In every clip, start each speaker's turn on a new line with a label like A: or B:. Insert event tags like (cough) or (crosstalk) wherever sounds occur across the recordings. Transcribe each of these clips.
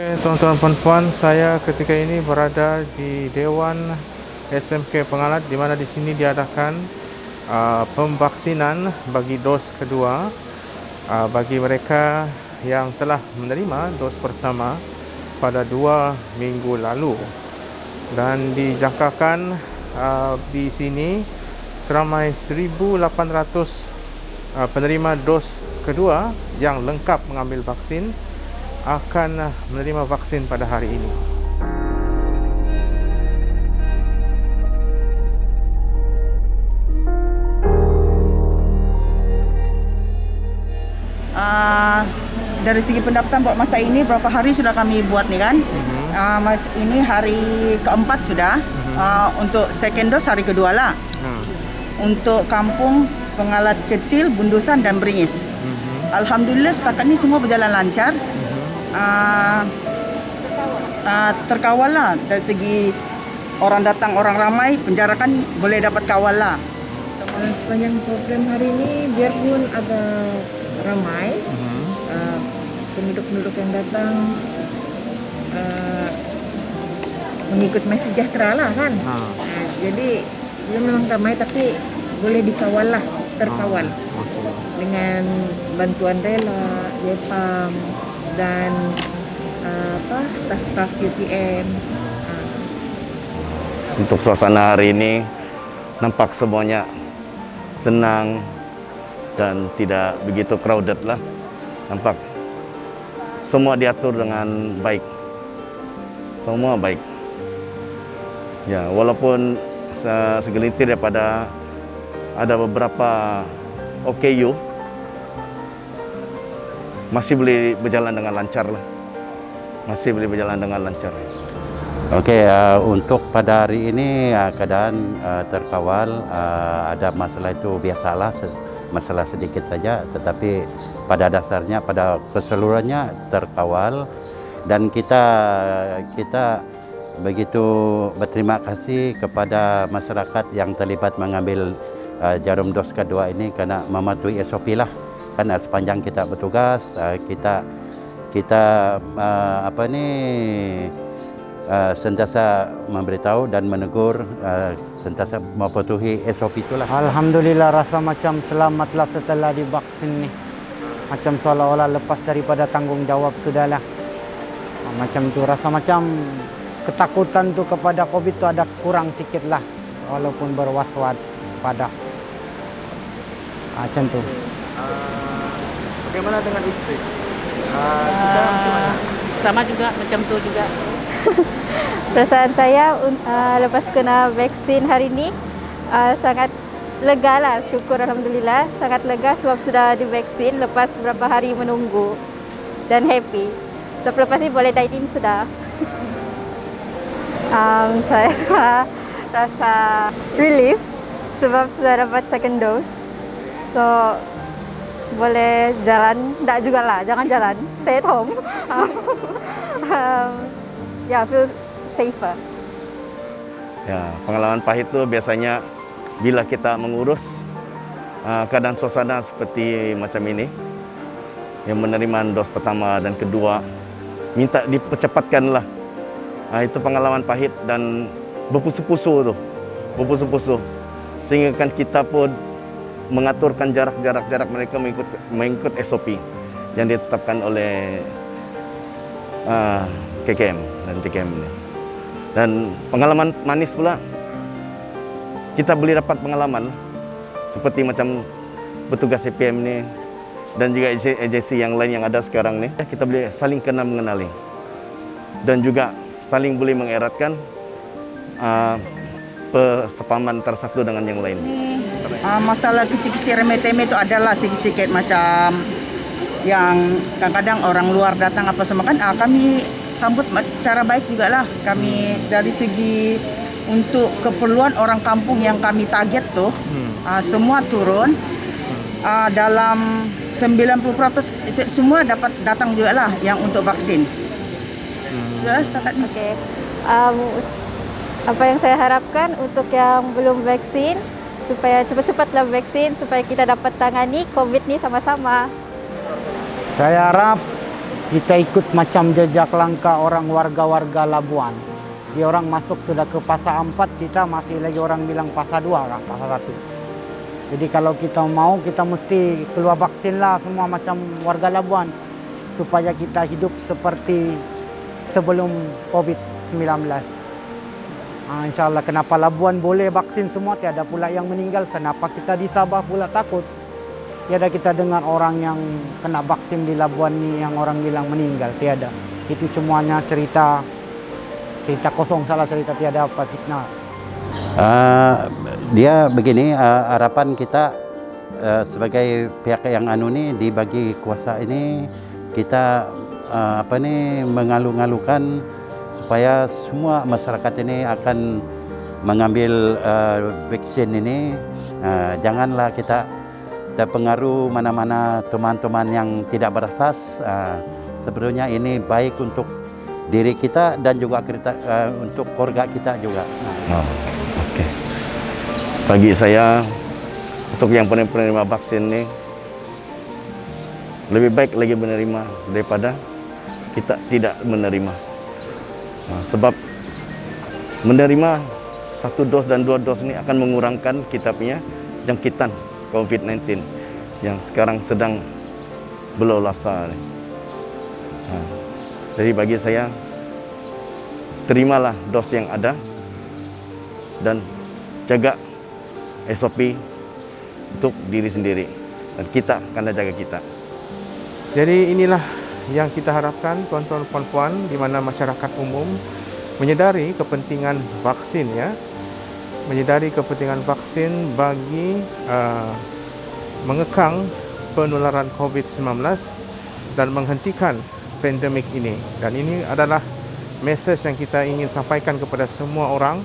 A: Oke, tuan-tuan puan-puan, saya ketika ini berada di Dewan SMK Pengalat di mana di sini diadakan uh, pemvaksinan bagi dos kedua uh, bagi mereka yang telah menerima dos pertama pada dua minggu lalu. Dan dijangkakan uh, di sini seramai 1,800 uh, penerima dos kedua yang lengkap mengambil vaksin akan menerima vaksin pada hari ini.
B: Uh, dari segi pendaftaran buat masa ini berapa hari sudah kami buat nih kan? Uh, ini hari keempat sudah. Uh, untuk second dose hari kedua lah. Hmm. Untuk kampung pengalat kecil, bundusan dan beringis. Alhamdulillah setakat ini semua berjalan lancar uh, uh, terkawal lah dari segi orang datang orang ramai penjarakan boleh dapat kawal lah.
C: Sepanjang program hari ini biarpun agak ramai uh, penduduk-penduduk yang datang uh, mengikut mesej sejahtera lah kan? Ha. uh, jadi dia memang ramai tapi boleh dikawal lah terkawal. Dengan bantuan rela, Jepang, dan uh, apa staf-staf UPM.
D: Untuk suasana hari ini nampak semuanya tenang dan tidak begitu crowded lah. Nampak semua diatur dengan baik. Semua baik. Ya, walaupun segelintir daripada ada beberapa OKU masih boleh berjalan dengan lancar lah. Masih boleh berjalan dengan lancar.
E: Okey, uh, untuk pada hari ini uh, keadaan uh, terkawal, uh, ada masalah itu biasalah, masalah sedikit saja, tetapi pada dasarnya, pada keseluruhannya terkawal dan kita kita begitu berterima kasih kepada masyarakat yang terlibat mengambil uh, jarum dos kedua ini kerana mematuhi SOP lah kan sepanjang kita bertugas uh, kita kita uh, apa ni sentiasa memberitahu dan menegur sentiasa mematuhi SOP itulah.
F: Alhamdulillah rasa macam selamatlah setelah divaksin ni. Macam seolah-olah lepas daripada tanggungjawab sudahlah. Macam tu rasa macam ketakutan tu kepada covid tu ada kurang sikit lah walaupun berwas-was pada. Macam tu
A: Bagaimana dengan istri? Uh, uh,
G: sama juga, macam tu juga. (laughs)
H: Perasaan saya uh, lepas kena vaksin hari ini uh, sangat lega lah, syukur Alhamdulillah. Sangat lega sebab sudah divaksin lepas beberapa hari menunggu dan happy. So lepas ini boleh dine in sudah. (laughs) um, saya (laughs) rasa relief sebab sudah dapat second dose. So boleh jalan, tak juga lah, jangan jalan, stay at home. (laughs) um, ya, yeah, feel safer.
D: Ya, pengalaman pahit itu biasanya bila kita mengurus uh, keadaan suasana seperti macam ini, yang menerima dos pertama dan kedua, minta dipercepatkanlah. Uh, itu pengalaman pahit dan berpusu-pusu tu, berpusu-pusu. Sehingga kan kita pun mengaturkan jarak-jarak-jarak mereka mengikut mengikut SOP yang ditetapkan oleh uh, KKM dan JKM ini. Dan pengalaman manis pula kita boleh dapat pengalaman seperti macam petugas CPM ini dan juga agensi yang lain yang ada sekarang ni kita boleh saling kenal mengenali dan juga saling boleh mengeratkan uh, persepaman antara dengan yang lain.
B: Uh, masalah kecil-kecil remeh-temeh itu adalah sedikit-sedikit macam yang kadang-kadang orang luar datang apa semua kan uh, kami sambut cara baik juga lah kami dari segi untuk keperluan orang kampung yang kami target tuh uh, semua turun uh, dalam 90% semua dapat datang juga lah yang untuk vaksin. Hmm. Ya, setakat
H: Okay. Um, apa yang saya harapkan untuk yang belum vaksin supaya cepat-cepatlah vaksin supaya kita dapat tangani COVID ni sama-sama.
F: Saya harap kita ikut macam jejak langkah orang warga-warga Labuan. Dia orang masuk sudah ke fasa 4, kita masih lagi orang bilang fasa 2 lah, fasa 1. Jadi kalau kita mau, kita mesti keluar vaksin lah semua macam warga Labuan. Supaya kita hidup seperti sebelum COVID-19. Ha, InsyaAllah kenapa Labuan boleh vaksin semua, tiada pula yang meninggal. Kenapa kita di Sabah pula takut? Tiada kita dengar orang yang kena vaksin di Labuan ni yang orang bilang meninggal. Tiada. Itu semuanya cerita cerita kosong salah cerita tiada apa fitnah.
E: Uh, dia begini uh, harapan kita uh, sebagai pihak yang anu ni dibagi kuasa ini kita uh, apa ni mengalu-ngalukan supaya semua masyarakat ini akan mengambil uh, vaksin ini uh, janganlah kita terpengaruh mana-mana teman-teman yang tidak berasas. Uh, sebenarnya ini baik untuk diri kita dan juga kita, uh, untuk keluarga kita juga.
D: Oh, Okey. Bagi saya, untuk yang penerima vaksin ini, lebih baik lagi menerima daripada kita tidak menerima. Nah, sebab menerima satu dos dan dua dos ini akan mengurangkan kita punya jangkitan COVID-19 yang sekarang sedang berlolasa. Ha. Jadi bagi saya, terimalah dos yang ada dan jaga SOP untuk diri sendiri dan kita akan jaga kita.
A: Jadi inilah yang kita harapkan tuan-tuan puan-puan di mana masyarakat umum menyedari kepentingan vaksin ya menyedari kepentingan vaksin bagi uh, mengekang penularan COVID-19 dan menghentikan pandemik ini. Dan ini adalah mesej yang kita ingin sampaikan kepada semua orang.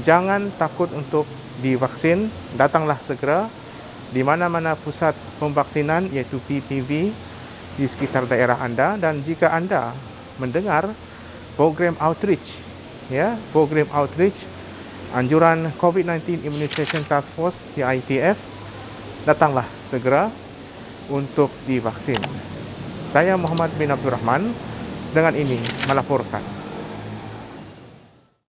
A: Jangan takut untuk divaksin, datanglah segera di mana-mana pusat pemvaksinan iaitu PPV di sekitar daerah anda dan jika anda mendengar program outreach ya program outreach anjuran COVID-19 Immunization Task Force CITF datanglah segera untuk divaksin. Saya Muhammad bin Abdul Rahman dengan ini melaporkan.